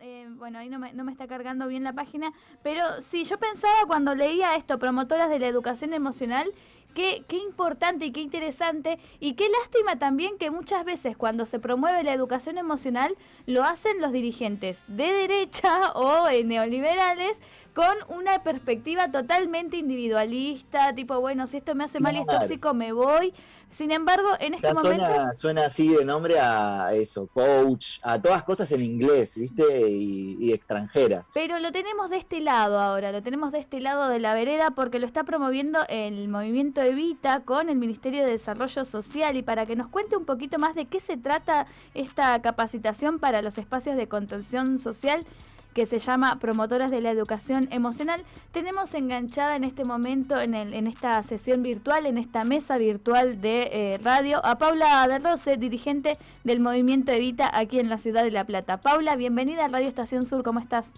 eh, bueno, ahí no me, está cargando bien la página, pero sí, yo pensaba cuando leía esto, promotoras de la educación emocional, Qué, qué, importante y qué interesante y qué lástima también que muchas veces cuando se promueve la educación emocional lo hacen los dirigentes de derecha o eh, neoliberales con una perspectiva totalmente individualista, tipo, bueno, si esto me hace mal y es tóxico, me voy. Sin embargo, en este momento... Suena, así de nombre a eso, coach, a todas cosas en inglés, ¿viste? Y, extranjeras. Pero lo tenemos de este lado ahora, lo tenemos de este lado de la vereda porque lo está promoviendo el movimiento Evita con el Ministerio de Desarrollo Social y para que nos cuente un poquito más de qué se trata esta capacitación para los espacios de contención social que se llama Promotoras de la Educación Emocional. Tenemos enganchada en este momento, en, el, en esta sesión virtual, en esta mesa virtual de eh, radio, a Paula de Rose, dirigente del Movimiento Evita aquí en la ciudad de La Plata. Paula, bienvenida a Radio Estación Sur, ¿cómo estás?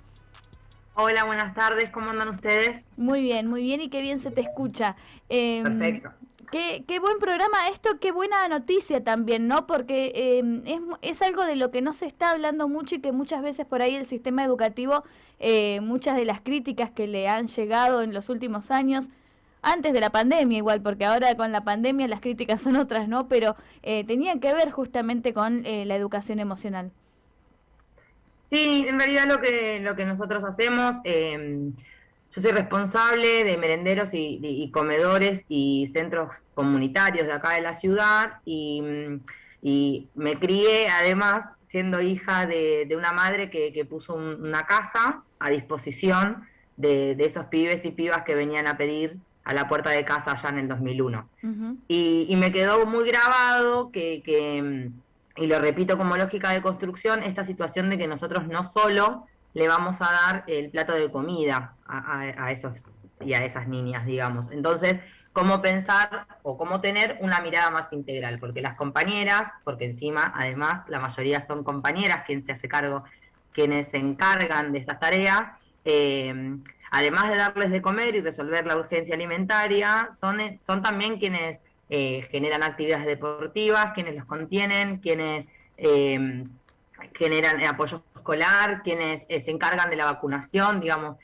Hola, buenas tardes, ¿cómo andan ustedes? Muy bien, muy bien y qué bien se te escucha. Em, Perfecto. Qué, qué, buen programa esto, qué buena noticia también, ¿no? Porque em, es, es, algo de lo que no se está hablando mucho y que muchas veces por ahí el sistema educativo, eh, muchas de las críticas que le han llegado en los últimos años, antes de la pandemia igual, porque ahora con la pandemia las críticas son otras, ¿no? Pero eh, tenían que ver justamente con eh, la educación emocional. Sí, en realidad lo que, lo que nosotros hacemos, eh, yo soy responsable de merenderos y, comedores y centros comunitarios de acá de la ciudad y, me crié además siendo hija de, una madre que, puso una casa a disposición de, esos pibes y pibas que venían a pedir a la puerta de casa allá en el 2001. y, y, me quedó muy grabado que, que y lo repito como lógica de construcción, esta situación de que nosotros no solo le vamos a dar el plato de comida a, esos y a esas niñas, digamos. Entonces, cómo pensar o cómo tener una mirada más integral, porque las compañeras, porque encima, además, la mayoría son compañeras quien se hace cargo, quienes se encargan de estas tareas, eh, además de darles de comer y resolver la urgencia alimentaria, son, son también quienes eh, generan actividades deportivas, quienes los contienen, quienes eh, generan apoyo escolar, quienes eh, se encargan de la vacunación, digamos.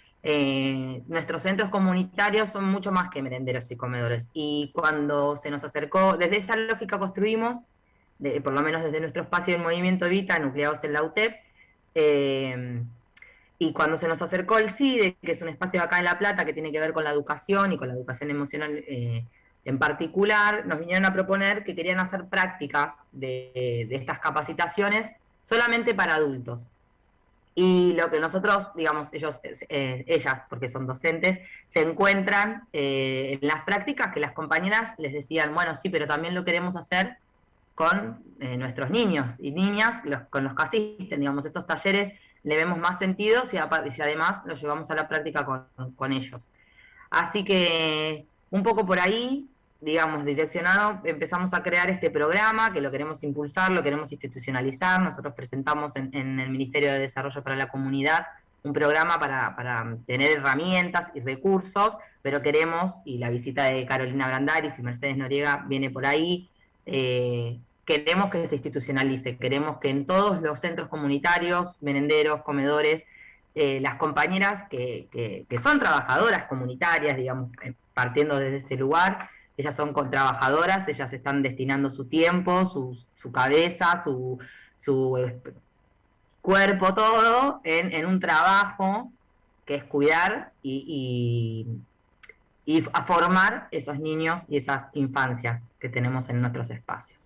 nuestros centros comunitarios son mucho más que merenderos y comedores. Y cuando se nos acercó, desde esa lógica construimos, por lo menos desde nuestro espacio del movimiento Vita, nucleados en la UTEP, y cuando se nos acercó el CIDE, que es un espacio acá en La Plata que tiene que ver con la educación y con la educación emocional en particular, nos vinieron a proponer que querían hacer prácticas de, estas capacitaciones solamente para adultos. Y lo que nosotros, digamos, ellos, eh, ellas, porque son docentes, se encuentran eh, en las prácticas que las compañeras les decían, bueno, sí, pero también lo queremos hacer con eh, nuestros niños y niñas, con los que asisten, digamos, estos talleres le vemos más sentido si, si además los llevamos a la práctica con, con ellos. Así que un poco por ahí, digamos, direccionado, empezamos a crear este programa que lo queremos impulsar, lo queremos institucionalizar. Nosotros presentamos en, el Ministerio de Desarrollo para la Comunidad un programa para, tener herramientas y recursos, pero queremos, y la visita de Carolina Brandaris y Mercedes Noriega viene por ahí, eh, queremos que se institucionalice, queremos que en todos los centros comunitarios, merenderos, comedores, eh, las compañeras que, que, son trabajadoras comunitarias, digamos, eh, partiendo desde ese lugar, ellas son trabajadoras, ellas están destinando su tiempo, su, cabeza, su, su eh, cuerpo, todo, en, un trabajo que es cuidar y, y, a formar esos niños y esas infancias que tenemos en nuestros espacios.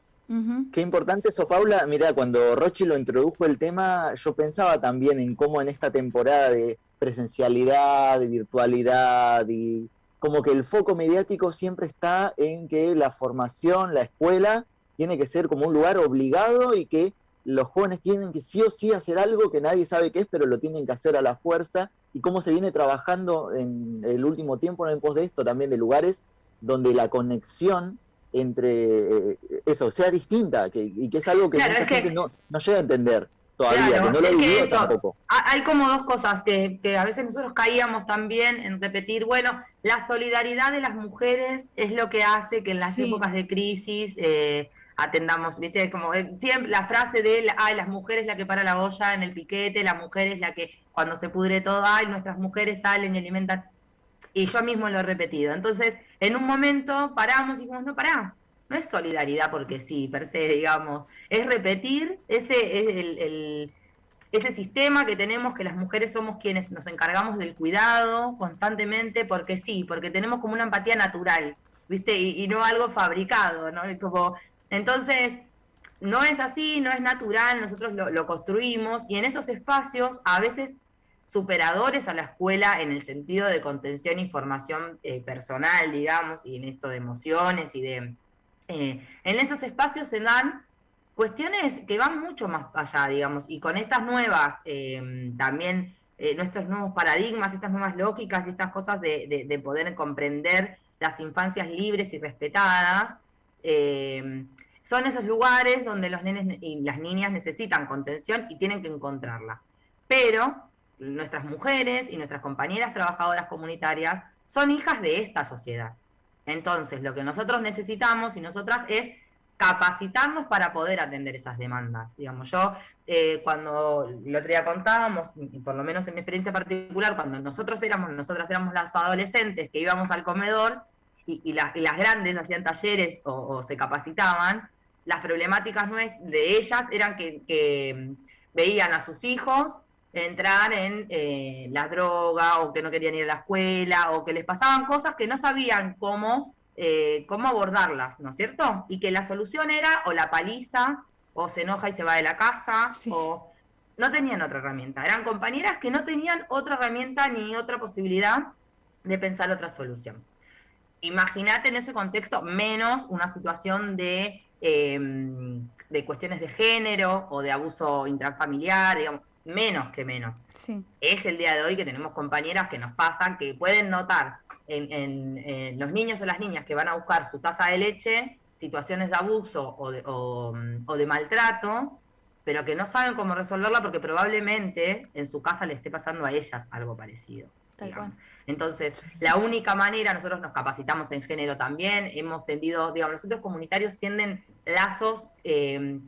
Qué importante eso, Paula. Mira, cuando Rochi lo introdujo el tema, yo pensaba también en cómo en esta temporada de presencialidad, de virtualidad, y como que el foco mediático siempre está en que la formación, la escuela, tiene que ser como un lugar obligado y que los jóvenes tienen que sí o sí hacer algo que nadie sabe qué es, pero lo tienen que hacer a la fuerza, y cómo se viene trabajando en el último tiempo en pos de esto también de lugares donde la conexión entre eh, eso sea distinta que, y que es algo que mucha gente no, no, llega a entender todavía, que no lo he tampoco. Hay como dos cosas que, que, a veces nosotros caíamos también en repetir, bueno, la solidaridad de las mujeres es lo que hace que en las épocas de crisis eh, atendamos, viste, como eh, siempre la frase de, ay, las mujeres la que para la olla en el piquete, la mujer es la que cuando se pudre todo, ay, nuestras mujeres salen y alimentan. Y yo mismo lo he repetido. Entonces, en un momento paramos y dijimos, no, pará, no es solidaridad porque sí, per se, digamos, es repetir ese, ese sistema que tenemos, que las mujeres somos quienes nos encargamos del cuidado constantemente, porque sí, porque tenemos como una empatía natural, ¿viste? Y, no algo fabricado, ¿no? Como, entonces, no es así, no es natural, nosotros lo, construimos y en esos espacios a veces superadores a la escuela en el sentido de contención y formación eh, personal, digamos, y en esto de emociones y de eh, en esos espacios se dan cuestiones que van mucho más allá, digamos, y con estas nuevas, eh, también eh, nuestros nuevos paradigmas, estas nuevas lógicas y estas cosas de, poder comprender las infancias libres y respetadas, son esos lugares donde los nenes y las niñas necesitan contención y tienen que encontrarla. Pero nuestras mujeres y nuestras compañeras trabajadoras comunitarias son hijas de esta sociedad. Entonces, lo que nosotros necesitamos y nosotras es capacitarnos para poder atender esas demandas. Digamos, yo eh, cuando el otro día contábamos, y por lo menos en mi experiencia particular, cuando nosotros éramos, nosotras éramos las adolescentes que íbamos al comedor y, las grandes hacían talleres o, se capacitaban, las problemáticas de ellas eran que, que veían a sus hijos entrar en eh, la droga o que no querían ir a la escuela o que les pasaban cosas que no sabían cómo, eh, cómo abordarlas, ¿no es cierto? Y que la solución era o la paliza o se enoja y se va de la casa o no tenían otra herramienta. Eran compañeras que no tenían otra herramienta ni otra posibilidad de pensar otra solución. Imagínate en ese contexto menos una situación de, em, de cuestiones de género o de abuso intrafamiliar, digamos menos que menos. Es el día de hoy que tenemos compañeras que nos pasan, que pueden notar en, los niños o las niñas que van a buscar su taza de leche situaciones de abuso o de, o, de maltrato, pero que no saben cómo resolverla porque probablemente en su casa le esté pasando a ellas algo parecido. Entonces, la única manera, nosotros nos capacitamos en género también, hemos tendido, digamos, nosotros comunitarios tienden lazos eh,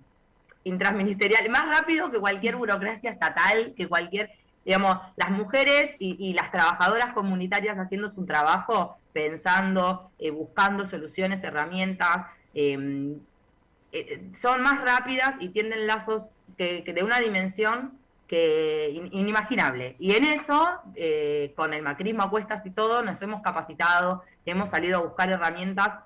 intraministerial, más rápido que cualquier burocracia estatal, que cualquier, digamos, las mujeres y, las trabajadoras comunitarias haciendo su trabajo, pensando, eh, buscando soluciones, herramientas, em, eh, son más rápidas y tienden lazos que, de una dimensión que inimaginable. Y en eso, eh, con el macrismo a cuestas y todo, nos hemos capacitado, hemos salido a buscar herramientas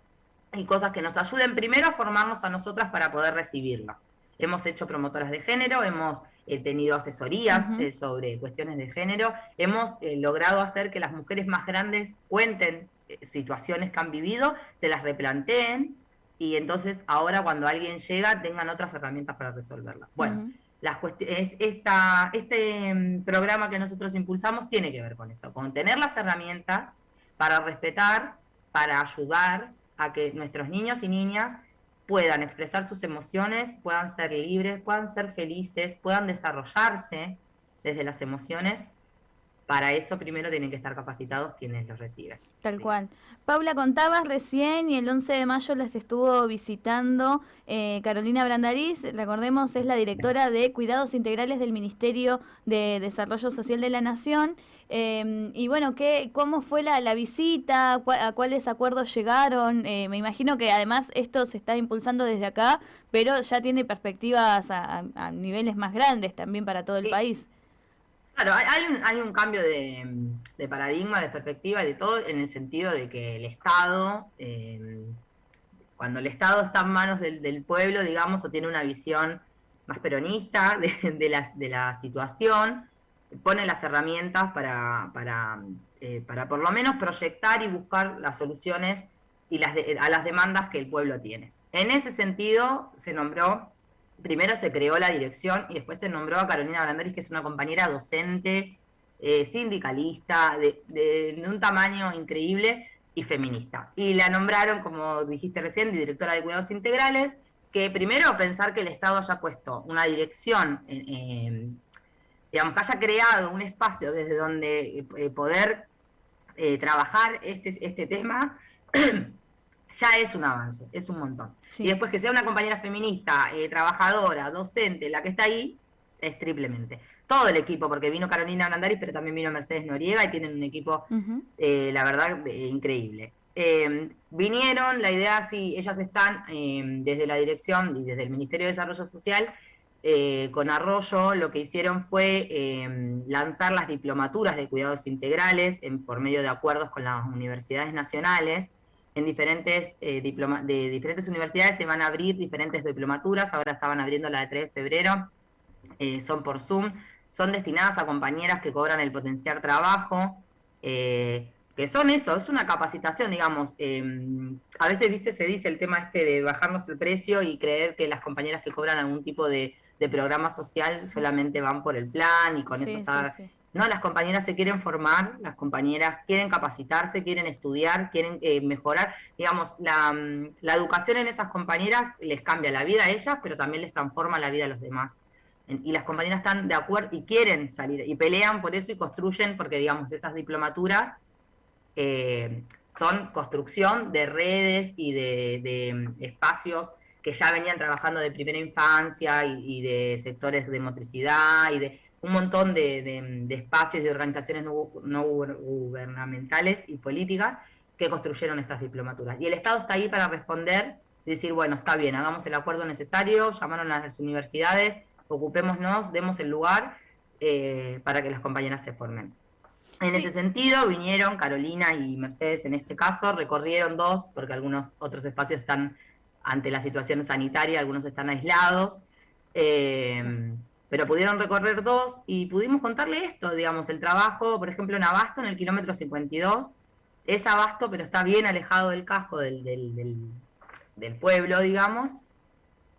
y cosas que nos ayuden primero a formarnos a nosotras para poder recibirlo. Hemos hecho promotoras de género, hemos eh, tenido asesorías eh, sobre cuestiones de género, hemos eh, logrado hacer que las mujeres más grandes cuenten situaciones que han vivido, se las replanteen y entonces ahora cuando alguien llega tengan otras herramientas para resolverlas. Bueno, esta, este mm, programa que nosotros impulsamos tiene que ver con eso, con tener las herramientas para respetar, para ayudar a que nuestros niños y niñas puedan expresar sus emociones, puedan ser libres, puedan ser felices, puedan desarrollarse desde las emociones. Para eso primero tienen que estar capacitados quienes los reciben. Tal cual. Paula, contabas recién y el 11 de mayo las estuvo visitando eh, Carolina Brandariz, recordemos es la directora de Cuidados Integrales del Ministerio de Desarrollo Social de la Nación Em, y bueno, ¿qué, ¿cómo fue la, la visita? ¿A cuáles acuerdos llegaron? Eh, me imagino que además esto se está impulsando desde acá, pero ya tiene perspectivas a, niveles más grandes también para todo el país. Claro, hay, un, cambio de, paradigma, de perspectiva, de todo, en el sentido de que el Estado, em, cuando el Estado está en manos del, pueblo, digamos, o tiene una visión más peronista de, de, la, de la situación, pone las herramientas para, para, eh, para por lo menos proyectar y buscar las soluciones y las a las demandas que el pueblo tiene. En ese sentido, se nombró, primero se creó la dirección y después se nombró a Carolina Branderis, que es una compañera docente, eh, sindicalista, de, un tamaño increíble y feminista. Y la nombraron, como dijiste recién, directora de cuidados integrales, que primero pensar que el Estado haya puesto una dirección en digamos, que haya creado un espacio desde donde eh, poder eh, trabajar este, este tema, ya es un avance, es un montón. Y después que sea una compañera feminista, eh, trabajadora, docente, la que está ahí, es triplemente. Todo el equipo, porque vino Carolina Blandaris, pero también vino Mercedes Noriega y tienen un equipo, eh, la verdad, increíble. vinieron, la idea, sí, ellas están desde la dirección y desde el Ministerio de Desarrollo Social eh, con Arroyo lo que hicieron fue em, lanzar las diplomaturas de cuidados integrales por medio de acuerdos con las universidades nacionales. En diferentes, eh, de diferentes universidades se van a abrir diferentes diplomaturas, ahora estaban abriendo la de 3 de febrero, eh, son por Zoom, son destinadas a compañeras que cobran el potenciar trabajo, que son eso, es una capacitación, digamos. Em, a veces, viste, se dice el tema este de bajarnos el precio y creer que las compañeras que cobran algún tipo de de programa social solamente van por el plan y con eso está... No, las compañeras se quieren formar, las compañeras quieren capacitarse, quieren estudiar, quieren eh, mejorar. Digamos, la, mm, la, educación en esas compañeras les cambia la vida a ellas, pero también les transforma la vida a los demás. Y las compañeras están de acuerdo y quieren salir y pelean por eso y construyen, porque digamos, estas diplomaturas eh, son construcción de redes y de, de mm, espacios que ya venían trabajando de primera infancia y, de sectores de motricidad y de un montón de, espacios y de organizaciones no, gubernamentales y políticas que construyeron estas diplomaturas. Y el Estado está ahí para responder y decir, bueno, está bien, hagamos el acuerdo necesario, llamaron a las universidades, ocupémonos, demos el lugar eh, para que las compañeras se formen. En ese sentido, vinieron Carolina y Mercedes en este caso, recorrieron dos, porque algunos otros espacios están ante la situación sanitaria, algunos están aislados, eh, pero pudieron recorrer dos y pudimos contarle esto, digamos, el trabajo, por ejemplo, en Abasto, en el kilómetro 52, es Abasto, pero está bien alejado del casco del, del, pueblo, digamos,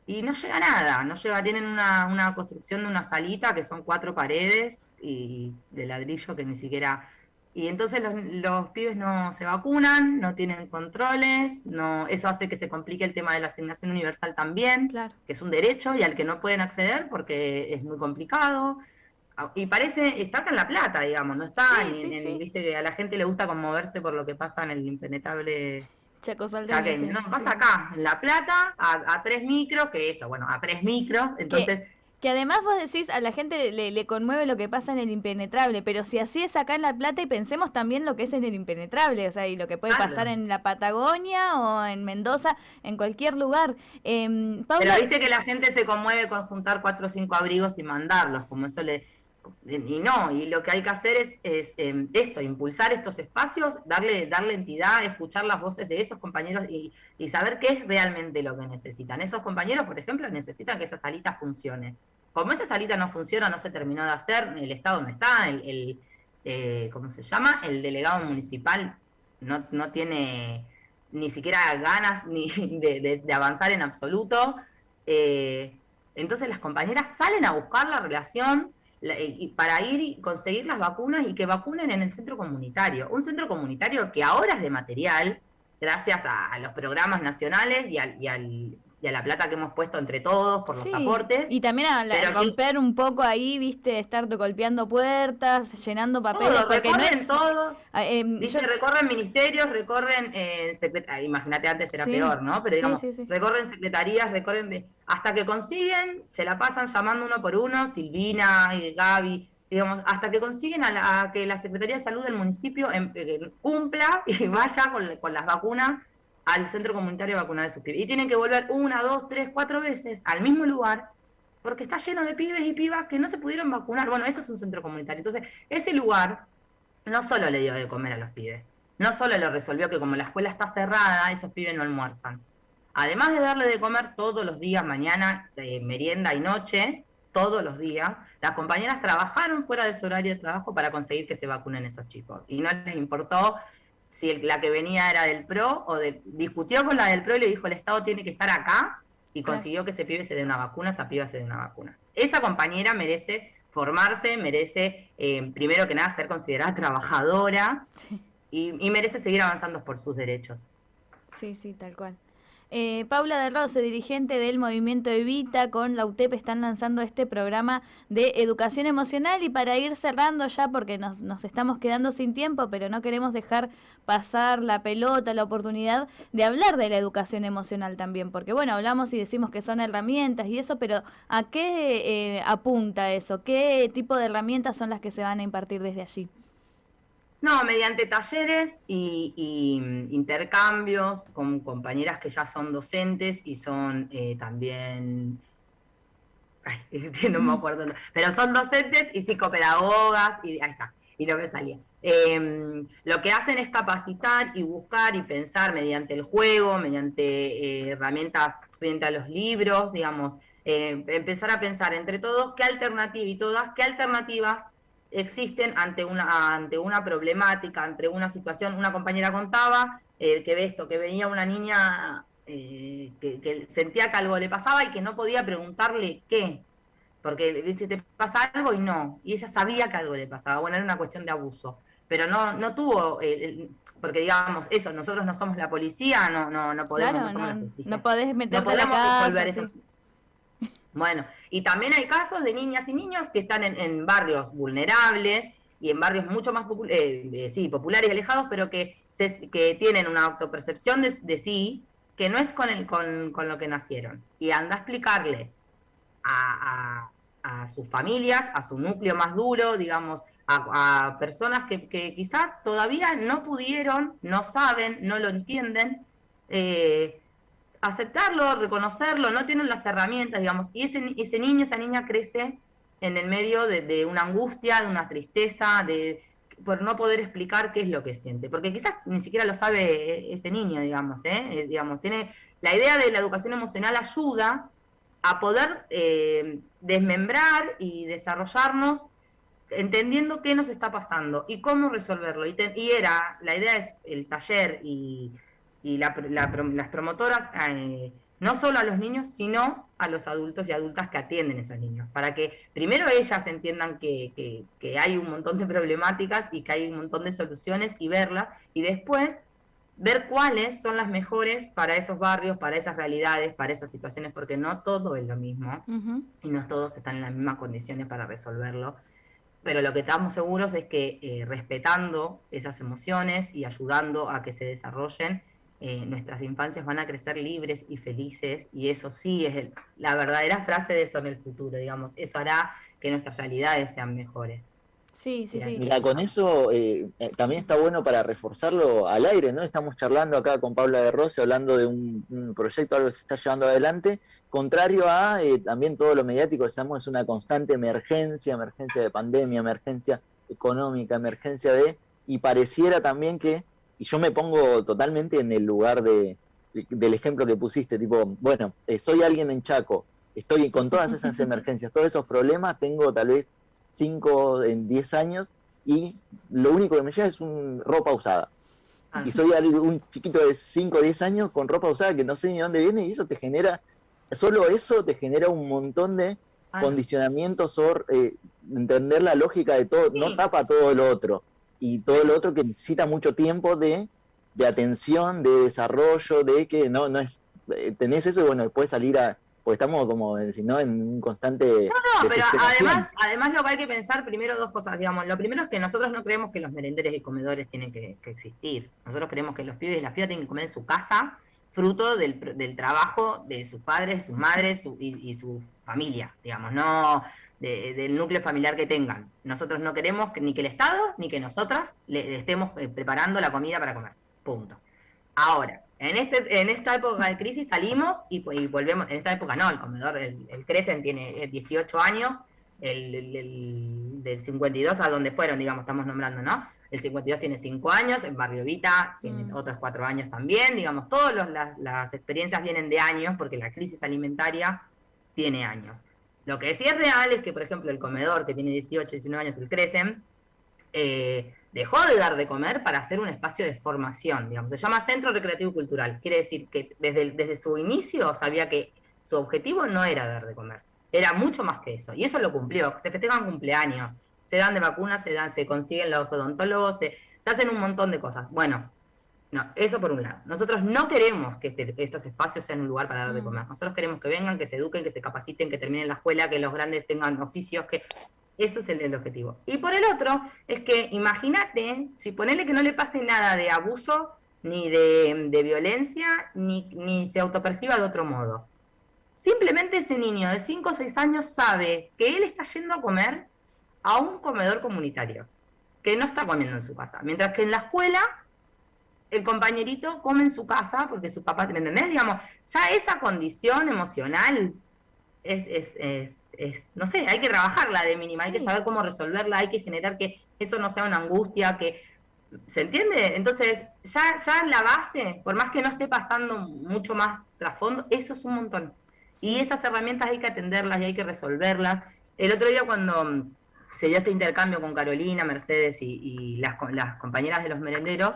y no llega nada, no llega, tienen una, una construcción de una salita que son cuatro paredes y de ladrillo que ni siquiera y entonces los, pibes no se vacunan, no tienen controles, no eso hace que se complique el tema de la asignación universal también, que es un derecho y al que no pueden acceder porque es muy complicado. Ah, y parece, está acá en La Plata, digamos, no está en, viste que a la gente le gusta conmoverse por lo que pasa en el impenetrable Chaco No, pasa acá, en La Plata, a, tres micros, que eso, bueno, a tres micros, entonces... Que además vos decís, a la gente le, conmueve lo que pasa en el impenetrable, pero si así es acá en La Plata y pensemos también lo que es en el impenetrable, o sea, y lo que puede pasar en la Patagonia o en Mendoza, en cualquier lugar. Eh, pero viste que la gente se conmueve con juntar cuatro o cinco abrigos y mandarlos, como eso le... Y no, y lo que hay que hacer es, em, esto, impulsar estos espacios, darle, darle entidad, escuchar las voces de esos compañeros y, saber qué es realmente lo que necesitan. Esos compañeros, por ejemplo, necesitan que esa salita funcione como esa salita no funciona, no se terminó de hacer, el Estado no está, el, eh, ¿cómo se llama? El delegado municipal no, no tiene ni siquiera ganas ni de, avanzar en absoluto. Eh, entonces las compañeras salen a buscar la relación para ir y conseguir las vacunas y que vacunen en el centro comunitario. Un centro comunitario que ahora es de material, gracias a, los programas nacionales y al, y a la plata que hemos puesto entre todos por los aportes. Y también a, romper un poco ahí, viste, estar golpeando puertas, llenando papeles. Todo, porque recorren todo. Ah, em, recorren ministerios, recorren eh, ah, imagínate antes era peor, ¿no? Pero digamos, recorren secretarías, recorren hasta que consiguen, se la pasan llamando uno por uno, Silvina y Gaby, digamos, hasta que consiguen a, que la Secretaría de Salud del municipio em, eh, cumpla y vaya con, con las vacunas al centro comunitario vacunar a sus pibes. Y tienen que volver una, dos, tres, cuatro veces al mismo lugar porque está lleno de pibes y pibas que no se pudieron vacunar. Bueno, eso es un centro comunitario. Entonces, ese lugar no solo le dio de comer a los pibes, no solo le resolvió que como la escuela está cerrada, esos pibes no almuerzan. Además de darle de comer todos los días, mañana, de merienda y noche, todos los días, las compañeras trabajaron fuera de su horario de trabajo para conseguir que se vacunen esos chicos. Y no les importó si la que venía era del PRO, o de, discutió con la del PRO y le dijo el Estado tiene que estar acá, y consiguió que ese pibe se dé una vacuna, esa piba se dé una vacuna. Esa compañera merece formarse, merece, eh, primero que nada, ser considerada trabajadora y, merece seguir avanzando por sus derechos. Sí, sí, tal cual. Eh, Paula de Rose, dirigente del movimiento Evita, con la UTEP están lanzando este programa de educación emocional y para ir cerrando ya, porque nos, nos estamos quedando sin tiempo, pero no queremos dejar pasar la pelota, la oportunidad de hablar de la educación emocional también, porque bueno, hablamos y decimos que son herramientas y eso, pero ¿a qué eh, apunta eso? ¿Qué tipo de herramientas son las que se van a impartir desde allí? No, mediante talleres y, mm, intercambios con compañeras que ya son docentes y son eh, también, ay, no me acuerdo, pero son docentes y psicopedagogas y ahí está, y lo que salía. Em, lo que hacen es capacitar y buscar y pensar mediante el juego, mediante eh, herramientas frente a los libros, digamos, eh, empezar a pensar entre todos qué alternativa y todas, qué alternativas existen ante una, ante una problemática, ante una situación. Una compañera contaba eh, que ve esto, que venía una niña eh, que, sentía que algo le pasaba y que no podía preguntarle qué, porque ¿viste, te pasa algo y no, y ella sabía que algo le pasaba, bueno, era una cuestión de abuso, pero no, no tuvo, porque digamos, eso, nosotros no somos la policía, no, no, no podemos, no, podés meterte no podemos bueno, y también hay casos de niñas y niños que están en, barrios vulnerables y en barrios mucho más eh, eh, populares y alejados, pero que, tienen una autopercepción de, sí que no es con, lo que nacieron. Y anda a explicarle a, sus familias, a su núcleo más duro, digamos, a, personas que, que, quizás todavía no pudieron, no saben, no lo entienden, eh, aceptarlo, reconocerlo, no tienen las herramientas, digamos, y ese, ese niño, esa niña crece en el medio de, una angustia, de una tristeza, de por no poder explicar qué es lo que siente, porque quizás ni siquiera lo sabe ese niño, digamos, ¿eh? eh digamos, tiene la idea de la educación emocional ayuda a poder eh, desmembrar y desarrollarnos entendiendo qué nos está pasando y cómo resolverlo. Y, y era, la idea es el taller y y las promotoras eh, no solo a los niños, sino a los adultos y adultas que atienden a esos niños, para que primero ellas entiendan que, que, hay un montón de problemáticas y que hay un montón de soluciones y verlas, y después ver cuáles son las mejores para esos barrios, para esas realidades, para esas situaciones, porque no todo es lo mismo y no todos están en las mismas condiciones para resolverlo. Pero lo que estamos seguros es que eh, respetando esas emociones y ayudando a que se desarrollen, eh, nuestras infancias van a crecer libres y felices, y eso sí es la verdadera frase de eso en el futuro, digamos, eso hará que nuestras realidades sean mejores. Sí, sí, sí. Mira, con eso eh, eh, también está bueno para reforzarlo al aire, ¿no? Estamos charlando acá con Paula de Rossi, hablando de un, proyecto, algo que se está llevando adelante, contrario a también todo lo mediático, estamos es una constante emergencia, emergencia de pandemia, emergencia económica, emergencia de, y pareciera también que y yo me pongo totalmente en el lugar de, del ejemplo que pusiste, tipo, bueno, eh, soy alguien en Chaco, estoy con todas esas emergencias, todos esos problemas, tengo tal vez 5 en 10 años y lo único que me llega es un ropa usada. Ah, y soy un chiquito de 5 o 10 años con ropa usada que no sé ni dónde viene y eso te genera, solo eso te genera un montón de ah. condicionamientos o eh, entender la lógica de todo, no tapa todo lo otro y todo lo otro que necesita mucho tiempo de, atención, de desarrollo, de que no, no es, eh, tenés eso y bueno, puedes salir a, pues estamos como, si no, en un constante... No, no, pero además, además lo que hay que pensar primero dos cosas, digamos, lo primero es que nosotros no creemos que los merenderes y comedores tienen que, existir, nosotros creemos que los pibes y las pibas tienen que comer en su casa, fruto del, del trabajo de sus padres, sus madres y, y, su familia, digamos, no del núcleo familiar que tengan. Nosotros no queremos ni que el Estado ni que nosotras le estemos eh, preparando la comida para comer. Punto. Ahora, en, este, en esta época de crisis salimos y, volvemos, en esta época no, el comedor, el, el Crecen tiene 18 eh, años, el, del 52 a donde fueron, digamos, estamos nombrando, ¿no? El 52 tiene 5 años, en Barrio Vita tiene mm. otros 4 años también, digamos, todas las, las experiencias vienen de años porque la crisis alimentaria tiene años. Lo que sí es real es que, por ejemplo, el comedor que tiene 18, 19 años, el Crecen, eh, dejó de dar de comer para hacer un espacio de formación, digamos, se llama Centro Recreativo Cultural. Quiere decir que desde, desde su inicio sabía que su objetivo no era dar de comer, era mucho más que eso, y eso lo cumplió. Se festejan cumpleaños, se dan de vacunas, se dan, se consiguen los odontólogos, se, se hacen un montón de cosas. Bueno, No, eso por un lado. Nosotros no queremos que este, estos espacios sean un lugar para dar de mm. comer. Nosotros queremos que vengan, que se eduquen, que se capaciten, que terminen la escuela, que los grandes tengan oficios, que eso es el, objetivo. Y por el otro, es que imagínate, si ponele que no le pase nada de abuso, ni de, violencia, ni, ni se autoperciba de otro modo. Simplemente ese niño de 5 o 6 años sabe que él está yendo a comer a un comedor comunitario, que no está comiendo en su casa. Mientras que en la escuela, el compañerito come en su casa porque su papá, ¿me entendés? Digamos, ya esa condición emocional es, es, es, no sé, hay que trabajarla de mínima, hay que saber cómo resolverla, hay que generar que eso no sea una angustia, que ¿Se entiende? Entonces, ya, ya la base, por más que no esté pasando mucho más trasfondo, eso es un montón. Y esas herramientas hay que atenderlas y hay que resolverlas. El otro día cuando se dio este intercambio con Carolina, Mercedes y, las, las, compañeras de los merenderos,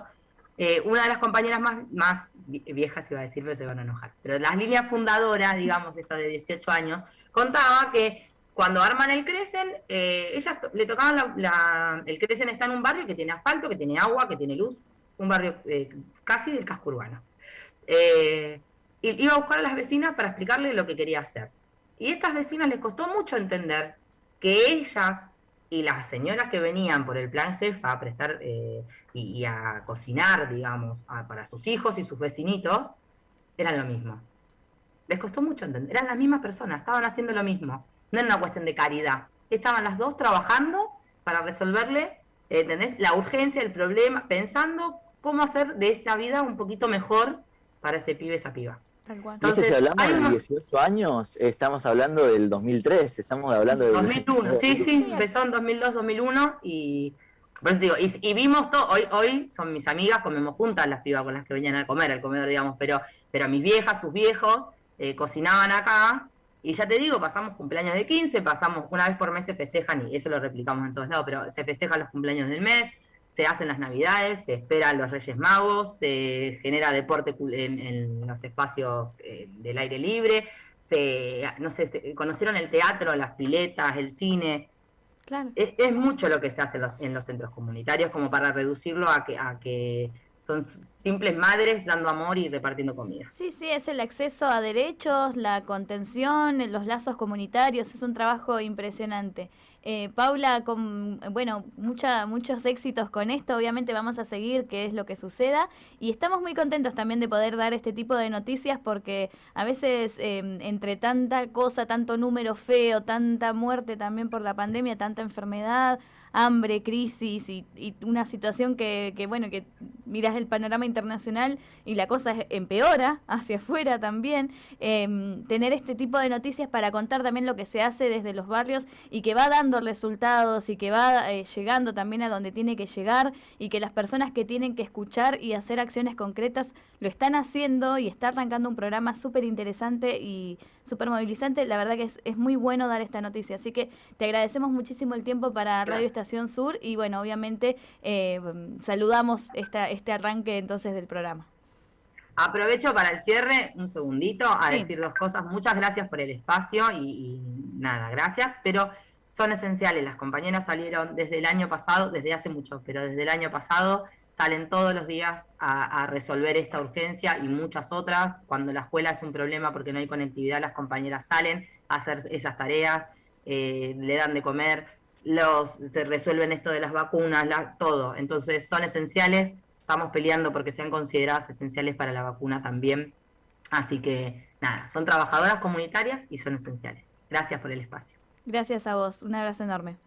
eh, una de las compañeras más, más viejas, iba a decir, pero se van a enojar, pero las líneas fundadoras, digamos, esta de 18 años, contaba que cuando arman el Crecen, eh, ellas le tocaban el Crecen está en un barrio que tiene asfalto, que tiene agua, que tiene luz, un barrio eh, casi del casco urbano. Iba a buscar a las vecinas para explicarle lo que quería hacer. Y a estas vecinas les costó mucho entender que ellas y las señoras que venían por el plan jefa a prestar y, a cocinar, digamos, para sus hijos y sus vecinitos, eran lo mismo. Les costó mucho entender, eran las mismas personas, estaban haciendo lo mismo. No era una cuestión de caridad. Estaban las dos trabajando para resolverle, ¿entendés? La urgencia, el problema, pensando cómo hacer de esta vida un poquito mejor para ese pibe, esa piba. Entonces, si hablamos de 18 años, estamos hablando del 2003, estamos hablando del... 2001, sí, sí, empezó en 2002, 2001 y... digo, y, vimos todo, hoy, hoy son mis amigas, comemos juntas las pibas con las que venían a comer al comedor, digamos, pero, pero mis viejas, sus viejos, eh, cocinaban acá y ya te digo, pasamos cumpleaños de 15, pasamos una vez por mes se festejan, y eso lo replicamos en todos lados, pero se festejan los cumpleaños del mes, se hacen las navidades, se esperan los Reyes Magos, se genera deporte en, los espacios eh, del aire libre, se, no sé, conocieron el teatro, las piletas, el cine. Claro. Es, mucho lo que se hace en los, centros comunitarios como para reducirlo a que, a que son simples madres dando amor y repartiendo comida. Sí, sí, es el acceso a derechos, la contención, los lazos comunitarios, es un trabajo impresionante. Eh, Paula, con bueno, mucha, muchos éxitos con esto, obviamente vamos a seguir qué es lo que suceda. Y estamos muy contentos también de poder dar este tipo de noticias porque a veces em, entre tanta cosa, tanto número feo, tanta muerte también por la pandemia, tanta enfermedad, hambre, crisis y, una situación que, que, bueno, que miras el panorama internacional y la cosa empeora hacia afuera también, em, tener este tipo de noticias para contar también lo que se hace desde los barrios y que va dando resultados y que va eh, llegando también a donde tiene que llegar y que las personas que tienen que escuchar y hacer acciones concretas lo están haciendo y está arrancando un programa súper interesante y súper movilizante. La verdad que es, es, muy bueno dar esta noticia. Así que te agradecemos muchísimo el tiempo para Radio Estación Sur y bueno, obviamente eh, saludamos esta, este arranque entonces del programa. Aprovecho para el cierre un segundito a decir dos cosas. Muchas gracias por el espacio y, y, nada, gracias, pero son esenciales. Las compañeras salieron desde el año pasado, desde hace mucho, pero desde el año pasado salen todos los días a, resolver esta urgencia y muchas otras. Cuando la escuela es un problema porque no hay conectividad, las compañeras salen a hacer esas tareas, eh, le dan de comer, los, se resuelven esto de las vacunas, todo. Entonces son esenciales, estamos peleando porque sean consideradas esenciales para la vacuna también. Así que nada, son trabajadoras comunitarias y son esenciales. Gracias por el espacio. Gracias a vos, un abrazo enorme.